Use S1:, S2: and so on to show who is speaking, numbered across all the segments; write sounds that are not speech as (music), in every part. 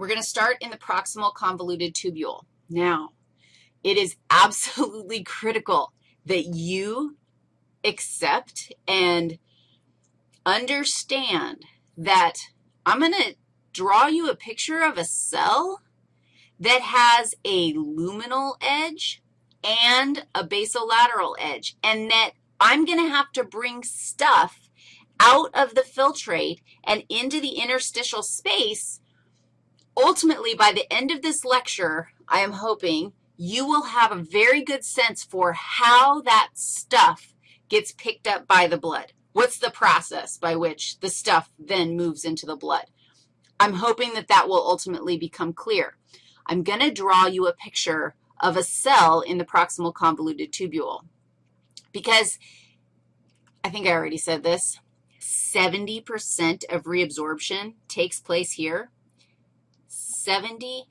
S1: We're going to start in the proximal convoluted tubule. Now, it is (laughs) absolutely critical that you accept and understand that I'm going to draw you a picture of a cell that has a luminal edge and a basolateral edge, and that I'm going to have to bring stuff out of the filtrate and into the interstitial space. Ultimately, by the end of this lecture, I am hoping you will have a very good sense for how that stuff gets picked up by the blood. What's the process by which the stuff then moves into the blood? I'm hoping that that will ultimately become clear. I'm going to draw you a picture of a cell in the proximal convoluted tubule because I think I already said this, 70% of reabsorption takes place here. 70%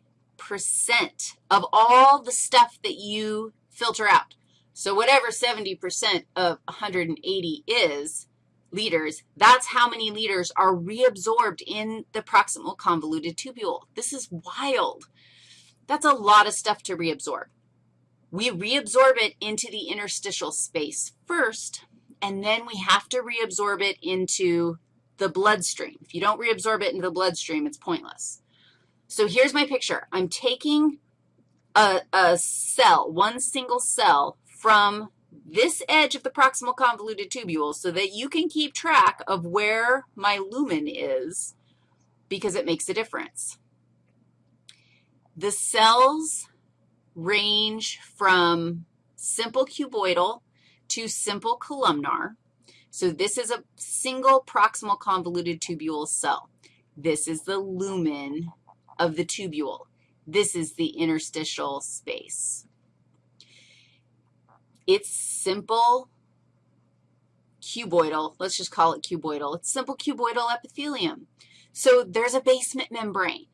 S1: of all the stuff that you filter out. So whatever 70% of 180 is, liters, that's how many liters are reabsorbed in the proximal convoluted tubule. This is wild. That's a lot of stuff to reabsorb. We reabsorb it into the interstitial space first, and then we have to reabsorb it into the bloodstream. If you don't reabsorb it into the bloodstream, it's pointless. So here's my picture. I'm taking a, a cell, one single cell, from this edge of the proximal convoluted tubule so that you can keep track of where my lumen is because it makes a difference. The cells range from simple cuboidal to simple columnar. So this is a single proximal convoluted tubule cell. This is the lumen of the tubule. This is the interstitial space. It's simple cuboidal. Let's just call it cuboidal. It's simple cuboidal epithelium. So there's a basement membrane.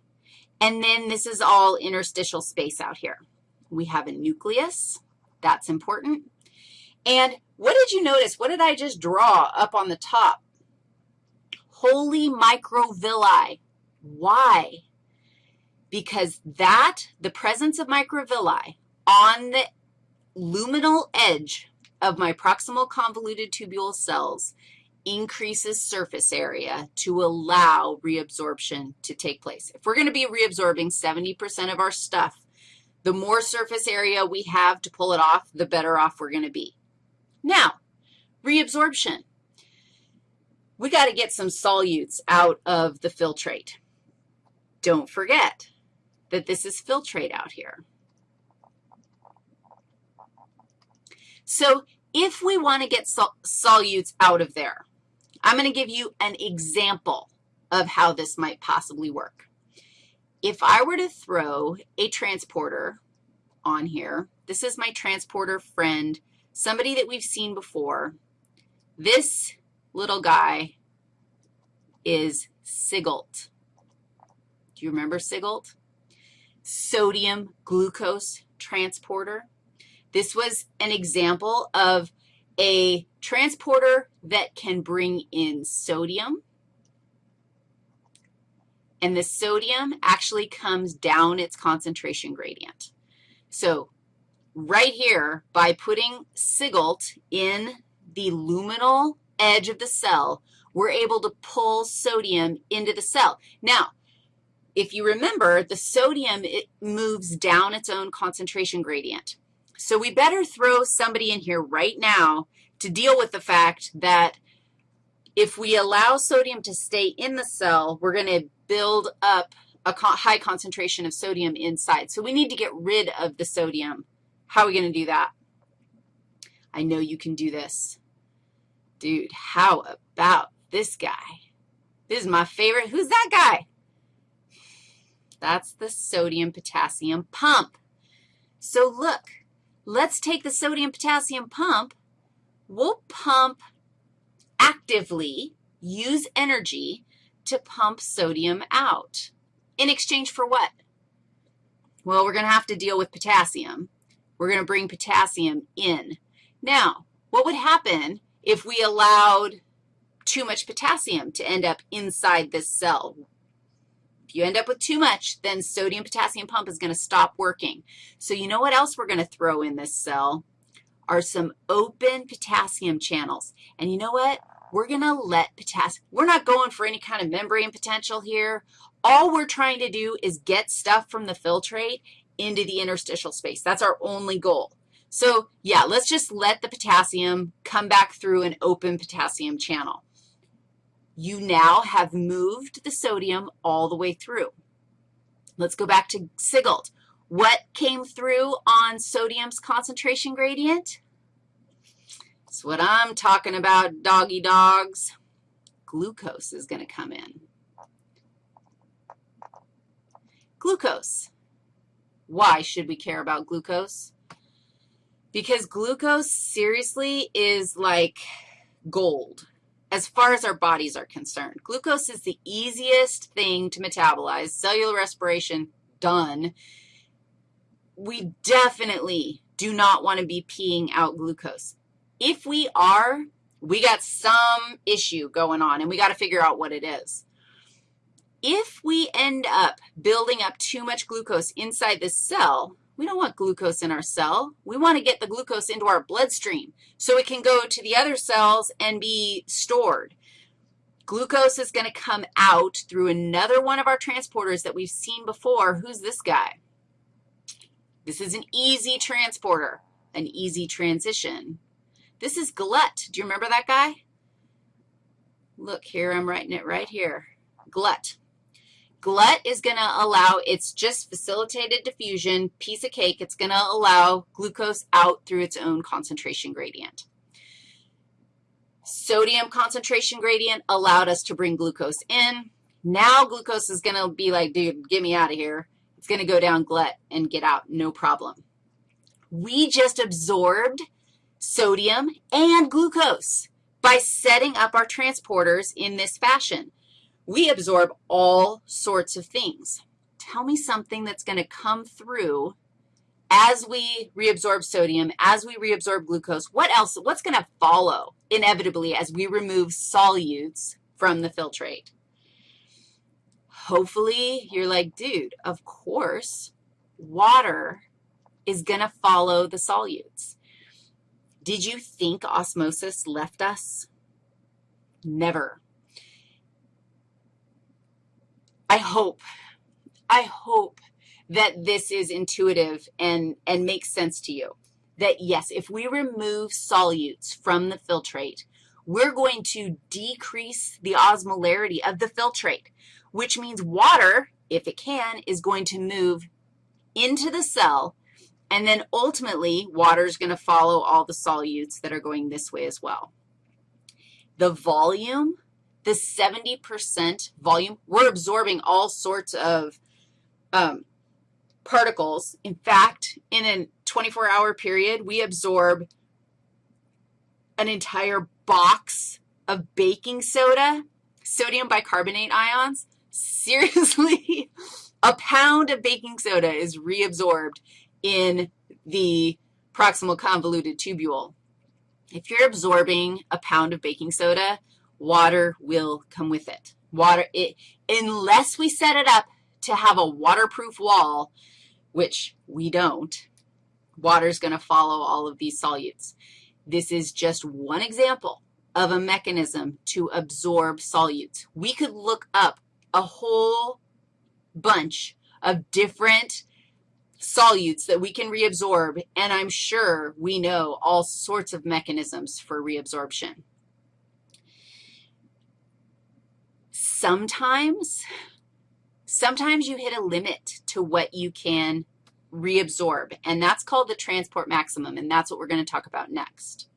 S1: And then this is all interstitial space out here. We have a nucleus. That's important. And what did you notice? What did I just draw up on the top? Holy microvilli. Why? Because that, the presence of microvilli on the luminal edge of my proximal convoluted tubule cells increases surface area to allow reabsorption to take place. If we're going to be reabsorbing 70% of our stuff, the more surface area we have to pull it off, the better off we're going to be. Now, reabsorption. We got to get some solutes out of the filtrate. Don't forget that this is filtrate out here. So if we want to get sol solutes out of there, I'm going to give you an example of how this might possibly work. If I were to throw a transporter on here, this is my transporter friend, somebody that we've seen before. This little guy is SGLT. Do you remember SGLT? Sodium glucose transporter. This was an example of a transporter that can bring in sodium, and the sodium actually comes down its concentration gradient. So right here, by putting SGLT in the luminal edge of the cell, we're able to pull sodium into the cell. Now, if you remember, the sodium, it moves down its own concentration gradient. So we better throw somebody in here right now to deal with the fact that if we allow sodium to stay in the cell, we're going to build up a high concentration of sodium inside. So we need to get rid of the sodium. How are we going to do that? I know you can do this. Dude, how about this guy? This is my favorite. Who's that guy? That's the sodium-potassium pump. So look, Let's take the sodium-potassium pump. We'll pump actively, use energy to pump sodium out. In exchange for what? Well, we're going to have to deal with potassium. We're going to bring potassium in. Now, what would happen if we allowed too much potassium to end up inside this cell? If you end up with too much, then sodium-potassium pump is going to stop working. So you know what else we're going to throw in this cell? Are some open potassium channels. And you know what? We're going to let potassium, we're not going for any kind of membrane potential here. All we're trying to do is get stuff from the filtrate into the interstitial space. That's our only goal. So, yeah, let's just let the potassium come back through an open potassium channel. You now have moved the sodium all the way through. Let's go back to SGLT. What came through on sodium's concentration gradient? That's what I'm talking about, doggy dogs. Glucose is going to come in. Glucose. Why should we care about glucose? Because glucose seriously is like gold as far as our bodies are concerned. Glucose is the easiest thing to metabolize. Cellular respiration, done. We definitely do not want to be peeing out glucose. If we are, we got some issue going on, and we got to figure out what it is. If we end up building up too much glucose inside the cell, we don't want glucose in our cell. We want to get the glucose into our bloodstream so it can go to the other cells and be stored. Glucose is going to come out through another one of our transporters that we've seen before. Who's this guy? This is an easy transporter, an easy transition. This is GLUT. Do you remember that guy? Look here, I'm writing it right here. GLUT. GLUT is going to allow, it's just facilitated diffusion, piece of cake. It's going to allow glucose out through its own concentration gradient. Sodium concentration gradient allowed us to bring glucose in. Now glucose is going to be like, dude, get me out of here. It's going to go down GLUT and get out, no problem. We just absorbed sodium and glucose by setting up our transporters in this fashion. We absorb all sorts of things. Tell me something that's going to come through as we reabsorb sodium, as we reabsorb glucose. What else? What's going to follow inevitably as we remove solutes from the filtrate? Hopefully, you're like, dude, of course, water is going to follow the solutes. Did you think osmosis left us? Never. I hope, I hope that this is intuitive and, and makes sense to you. That, yes, if we remove solutes from the filtrate, we're going to decrease the osmolarity of the filtrate, which means water, if it can, is going to move into the cell, and then ultimately water is going to follow all the solutes that are going this way as well. The volume the 70% volume, we're absorbing all sorts of um, particles. In fact, in a 24-hour period, we absorb an entire box of baking soda, sodium bicarbonate ions. Seriously, (laughs) a pound of baking soda is reabsorbed in the proximal convoluted tubule. If you're absorbing a pound of baking soda, water will come with it. Water, it, unless we set it up to have a waterproof wall, which we don't, water is going to follow all of these solutes. This is just one example of a mechanism to absorb solutes. We could look up a whole bunch of different solutes that we can reabsorb, and I'm sure we know all sorts of mechanisms for reabsorption. Sometimes, sometimes you hit a limit to what you can reabsorb, and that's called the transport maximum, and that's what we're going to talk about next.